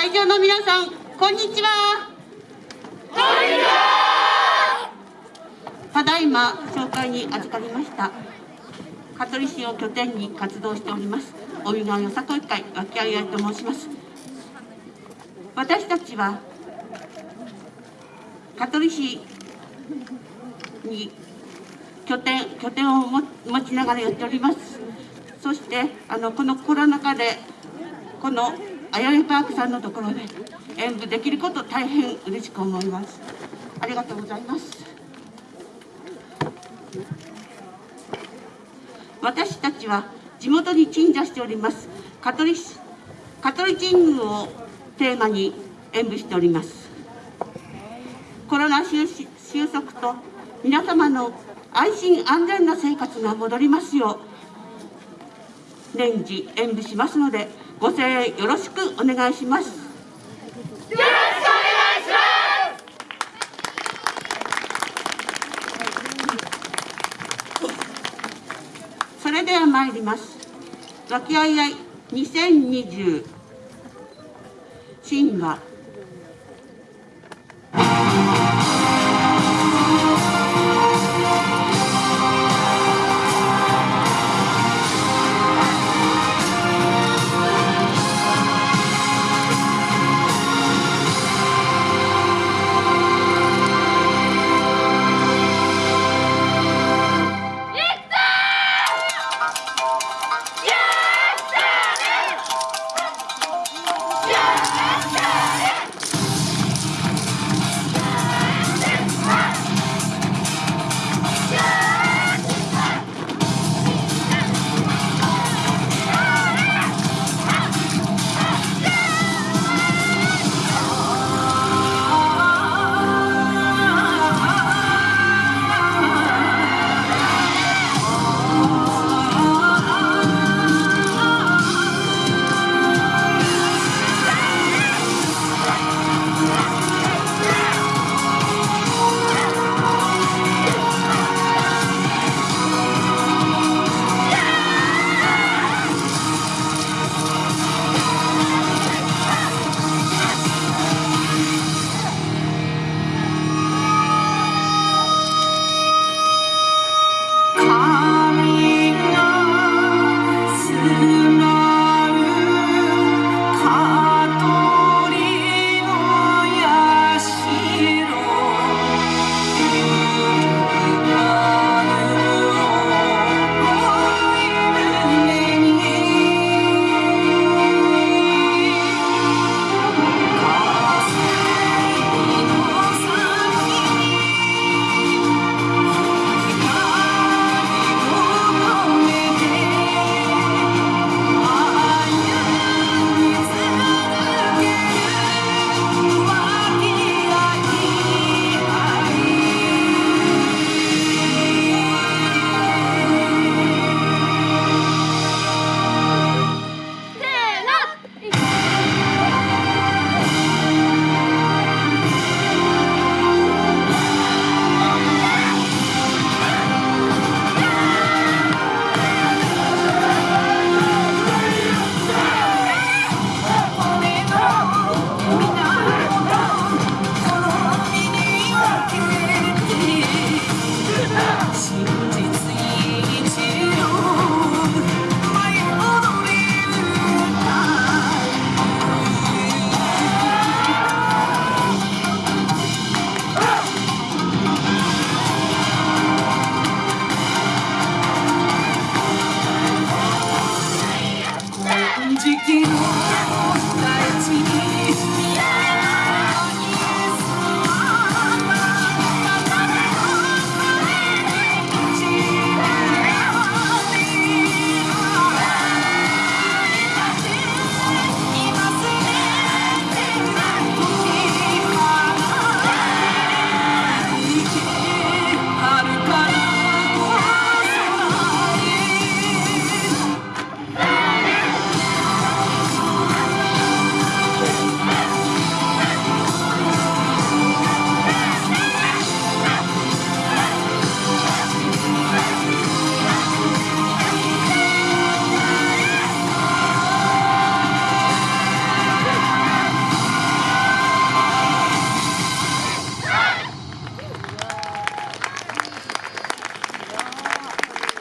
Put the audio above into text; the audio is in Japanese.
会場の皆さん、こんにちは。こんにちは。ただいま紹介に預かりました。香取市を拠点に活動しております。お見川よさこい会脇合いあいと申します。私たちは香取市に拠点拠点を持ちながらやっております。そしてあのこのコロナ禍でこのあやめパークさんのところで演舞できること大変嬉しく思います。ありがとうございます。私たちは地元に鎮座しております香取香取神宮をテーマに演舞しておりますコロナ収収束と皆様の安心安全な生活が戻りますよう年次演舞しますのでご声援よろしくお願いします。よろしくお願いします。それでは参ります。和気あいあい2020神話